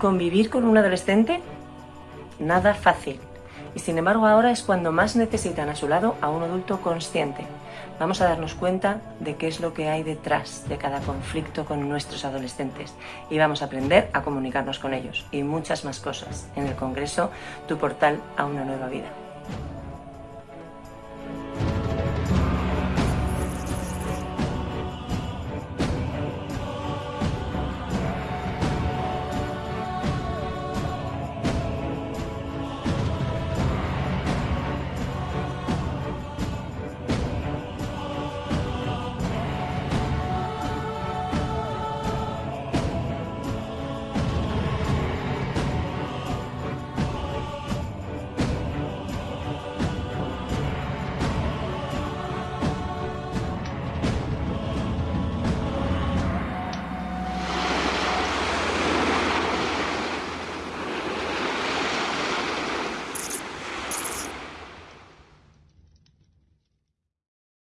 Convivir con un adolescente, nada fácil. Y sin embargo ahora es cuando más necesitan a su lado a un adulto consciente. Vamos a darnos cuenta de qué es lo que hay detrás de cada conflicto con nuestros adolescentes y vamos a aprender a comunicarnos con ellos y muchas más cosas en el Congreso Tu Portal a una Nueva Vida.